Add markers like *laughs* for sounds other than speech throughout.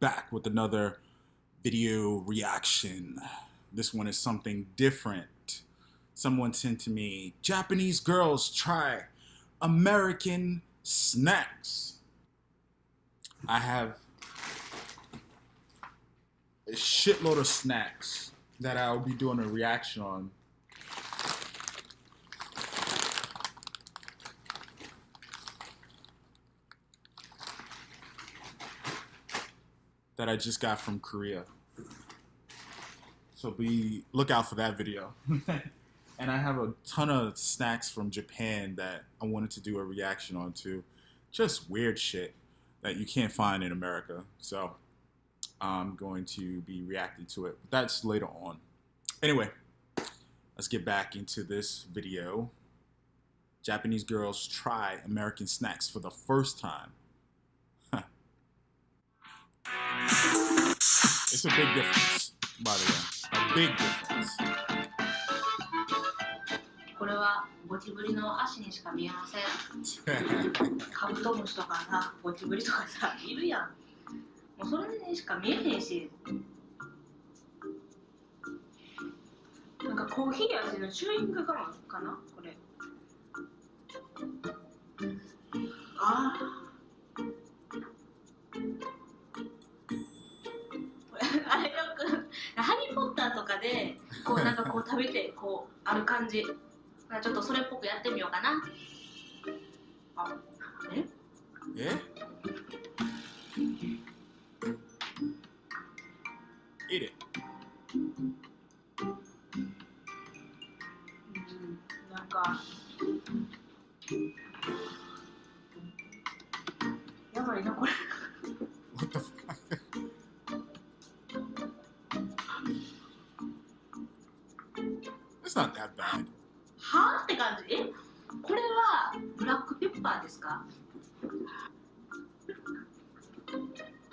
back with another video reaction. This one is something different. Someone sent to me, Japanese girls try American snacks. I have a shitload of snacks that I'll be doing a reaction on. That I just got from Korea. So be look out for that video. *laughs* and I have a ton of snacks from Japan that I wanted to do a reaction on too. Just weird shit that you can't find in America. So I'm going to be reacting to it. But that's later on. Anyway, let's get back into this video. Japanese girls try American snacks for the first time. It's a big difference, by the way. A big difference. これはゴキブリの足にしか見えません。*laughs* カブトムシとかさゴキブリとかさいるやん。もうそれにしか見えへんし。なんかコーヒー味のチューイングガムかな？これある感じ。ちょっとそれっぽくやってみようかな。あえ？え？Eat it. う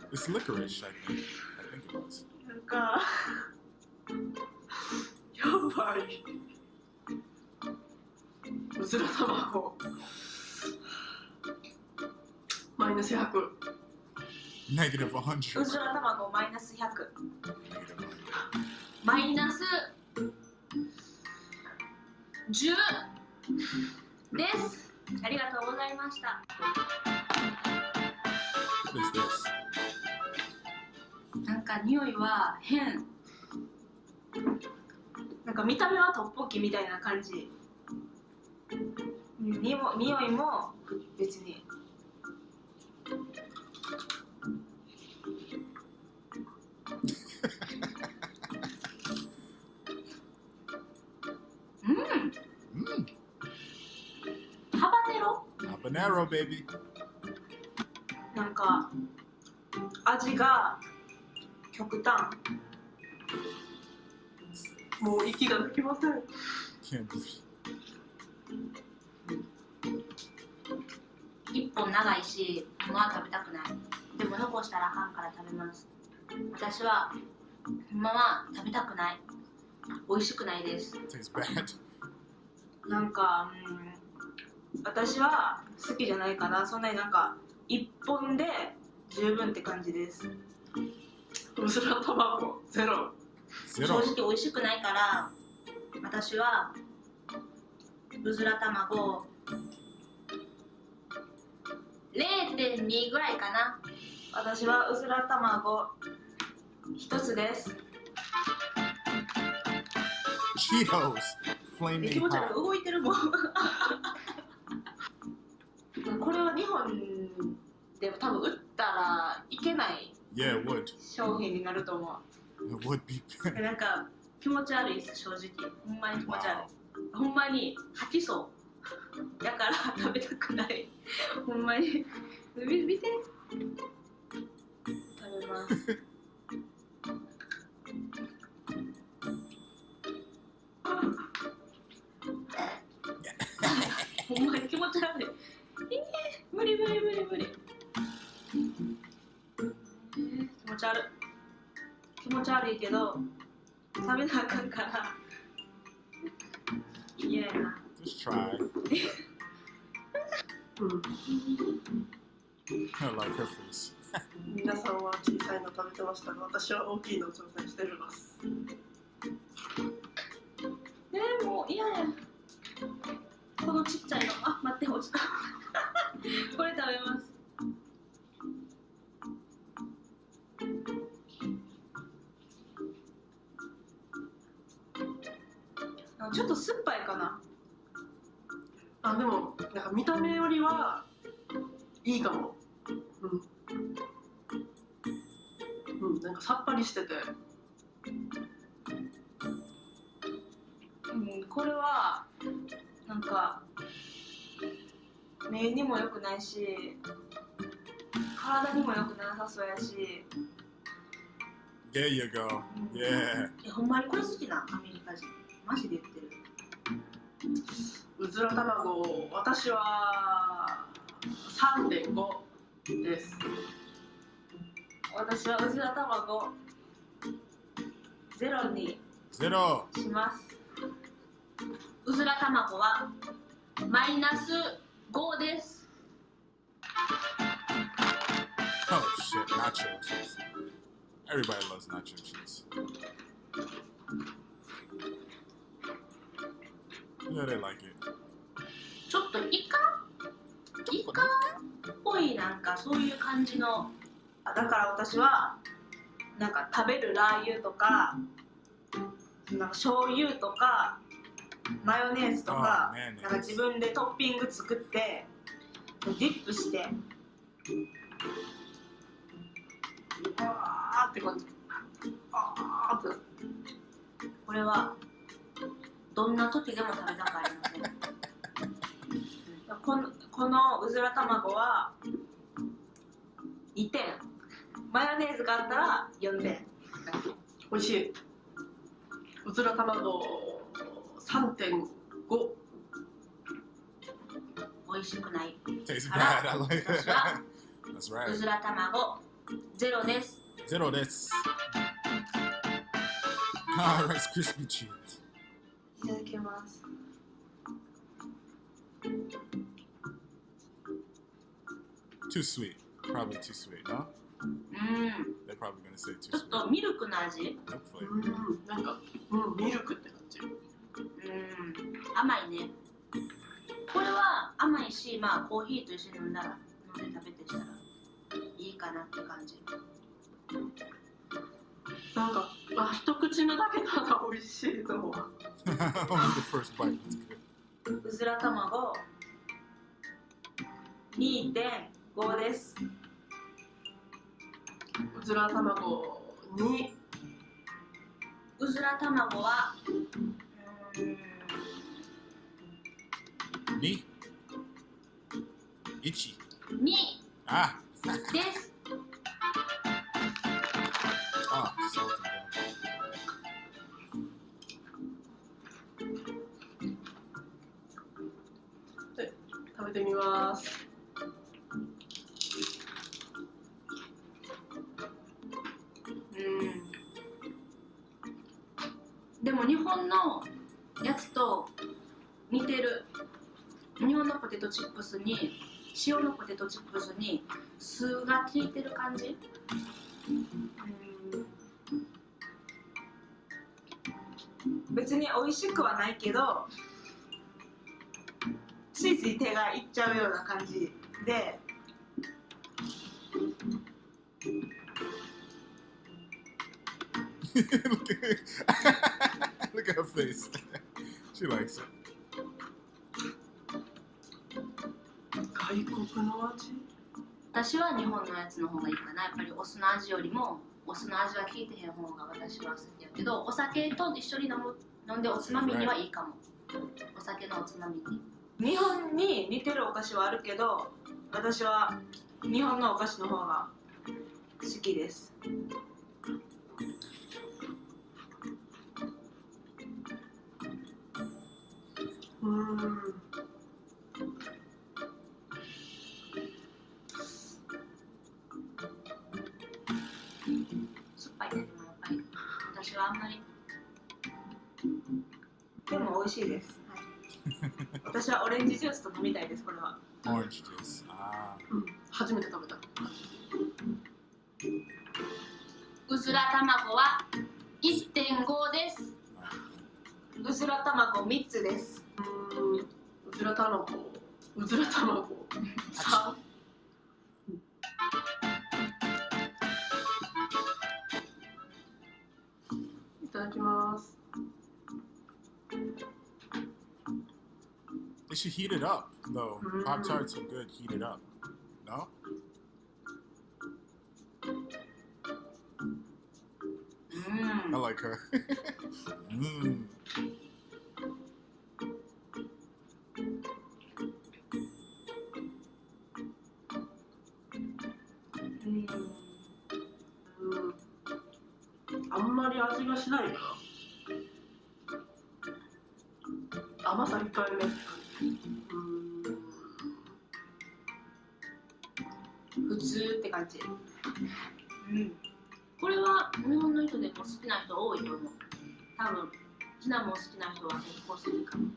It's 四倍。うずら卵。マイナス百。ネガ。うずら卵マイナス百。マイナス10です。ありがとうございました。なんか匂いは変。なんか見た目はトッポッキみたいな感じ。にも匂いも別に。うん。Mmm. ハバネロ？Habanero, baby. なんか味が極端。もう息が抜けません。一本長いし今は食べたくない。でも残したらあかんから食べます。私は今は食べたくない。美味しくないです。It tastes bad. なんか、うん、私は好きじゃないかな。そんなになんか一本で十分って感じですうずら卵ゼロ正.直美味しくないから私はうずら卵0.2ぐらいかな私はうずら卵一つです Cheetos. 気 Flaming 持ち悪い.動いてるもん *laughs* これは日本で多分売ったらいけない Yeah, it would. 商品になると思 It would be. なんか気持ち悪いです正直。ほんまに気持ち悪い。ほんまに吐きそう。だから食べたくない。ほんまに。見見て。食べます。*laughs* ほんまに気持ち悪い。えー、無理無理無理無理持ち悪い。気持ち悪いけど食べなあかんから。嫌やな。Just try. う *laughs* ん I like her face. *laughs* 皆さんは小さいの食べてましたが私は大きいのを挑戦してみます。えー、もう嫌や。このちっちゃいの。あ待って落ちた *laughs* これ食べますちょっと酸っぱいかな。あでもなんか見た目よりはいいかも。うん、うん、なんかさっぱりしてて。うんこれはなんか目にも良くないし体にも良くなさそうやし。There you go. Yeah. えほんまにこれ好きなアメリカ人？マジで言って。るうずら卵私は3.5です私はうずら卵ゼロに Zero. しますうずら卵はマイナス5です Oh shit, nacho cheese. Everybody loves nacho cheese. Yeah, they like it. ちょっとイカ？イカっぽいなんかそういう感じのあだから私はなんか食べるラー油とかなんか醤油とかマヨネーズとかあーねなんか自分でトッピング作ってディップしてあーって感じあーって。これはどんな時でも食べたくありません。こ,のこのうずら卵は2点マヨネーズがあったら4点美味しい。うずら卵3.5美味しくない。うずら卵ゼロです。ゼロです。ます Too sweet. Probably too sweet, no? うん They're probably gonna say ちょっ.とミルクの味？No う.んなんかうんミルクって感じうん甘いねこれは甘いしまあコーヒーと一緒に飲んだら飲んで食べてしたらいいかなって感じなんかあ一口目だけなんか美味しいと思う Only the first bite was good. うずら卵2.5ですうずら卵にうずら卵はうーん Me? Itchy. 2 Ah. です。ますうん。でも日本のやつと似てる。日本のポテトチップスに塩のポテトチップスに酢が効いてる感じ？別に美味しくはないけどついつい手がいっちゃうような感じ。で look, *laughs* at, look at her face. she likes it. 外国の味？私は日本のやつの方がいいかな。やっぱりお酢の味よりもお酢の味が効いてへん方が私は好きやけどお酒と一緒に飲む飲んでおつまみにはいいかも。お酒のおつまみに日本に似てるお菓子はあるけど私は日本のお菓子の方が好きです。うん。酸っぱい。ねでもやっぱり私はあんまり。でも美味しいです、*laughs* 私はオレンジジュースと飲みたいですこれは。Orange juice. Ah. うん初めて食べた。ずら卵は1.5です。うずら卵3つです。うずら卵。うずら卵。3いただきます。Should heat it up, though. Mm. Pop Tarts are good heated up. No? I like her. mm. うんうんあんまり味がしないな。甘さ控えめ感じ。うん。これは日本の人でも好きな人多いと思う。多分シナモン好きな人は結構好きかも。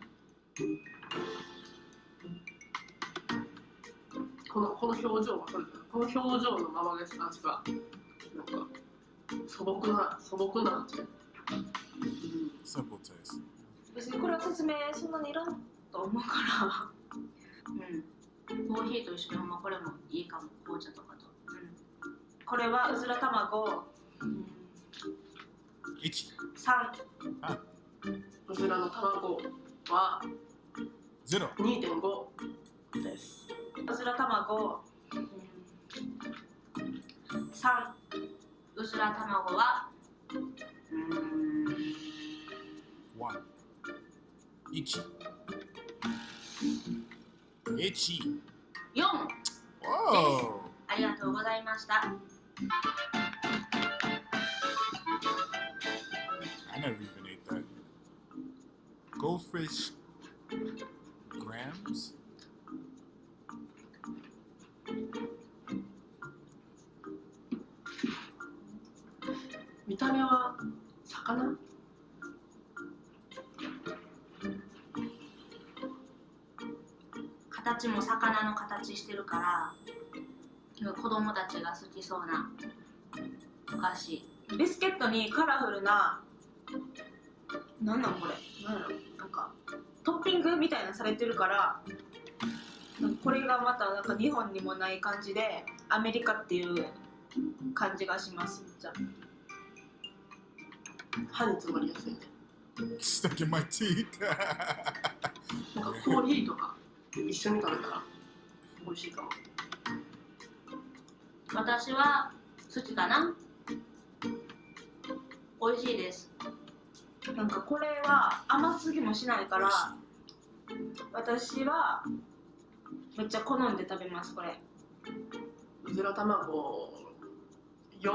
このこの表情はこれこの表情のままです味が。なんか素朴な素朴な味。Simple taste. 別にこれは説明そんなにいらんと思うかうん。コーヒーと一緒にほんまこれもいいかも。紅茶とかこれはうずら卵、うん、Ichi. 3うずらの卵は Zero. 2.5です。うずら卵、うん、3うずら卵はうーん One. Ichi. Ichi. 4 Whoa. ありがとうございました I never even ate that. Goldfish grams? 見た目は魚？形も魚の形してるから子供たちが好きそうなお菓子ビスケットにカラフルななんなんこれ？なんやろなんかトッピングみたいなのされてるからこれがまたなんか日本にもない感じでアメリカっていう感じがしますじゃ歯に詰まりやすいね。Stuck in my teeth. なんかコーヒーとか一緒に食べたら美味しいかも。私は好きかな？美味しいですなんかこれは甘すぎもしないから私はめっちゃ好んで食べますこれうずら卵4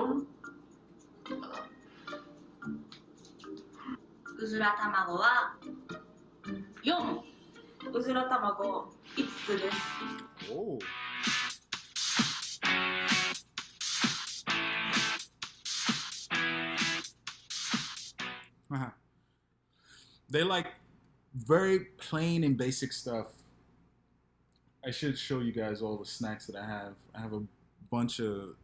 かな。うずら卵は4うずら卵5つです oh. Uh-huh. They like very plain and basic stuff. I should show you guys all the snacks that I have. I have a bunch of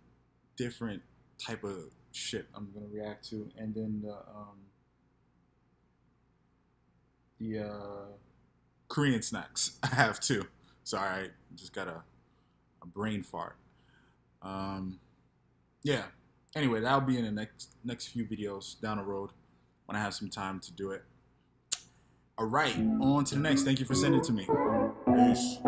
different type of shit I'm gonna react to, and then the um, the uh, Korean snacks *laughs* I have too. Sorry, I just got a, a brain fart. Um, yeah. Anyway, that'll be in the next next few videos down the road when I have some time to do it. All right, on to the next. Thank you for sending it to me. Peace.